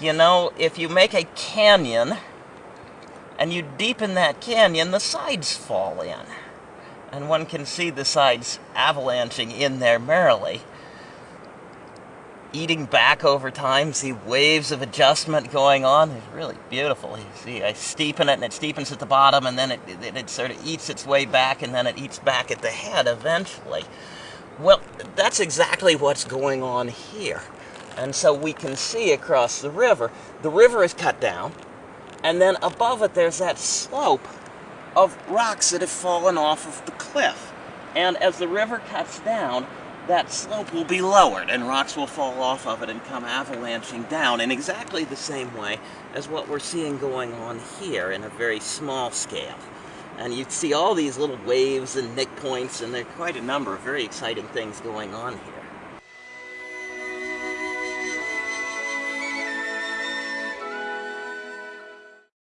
you know, if you make a canyon and you deepen that canyon, the sides fall in. And one can see the sides avalanching in there merrily. Eating back over time, see waves of adjustment going on. It's really beautiful. You see, I steepen it and it steepens at the bottom and then it, it, it sort of eats its way back and then it eats back at the head eventually. Well, that's exactly what's going on here. And so we can see across the river, the river is cut down, and then above it there's that slope of rocks that have fallen off of the cliff. And as the river cuts down, that slope will be lowered and rocks will fall off of it and come avalanching down in exactly the same way as what we're seeing going on here in a very small scale. And you see all these little waves and nick points and there are quite a number of very exciting things going on here.